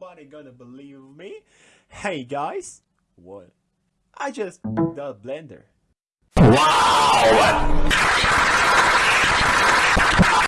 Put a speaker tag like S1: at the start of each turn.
S1: nobody gonna believe me. Hey guys, what? I just the blender.
S2: Wow!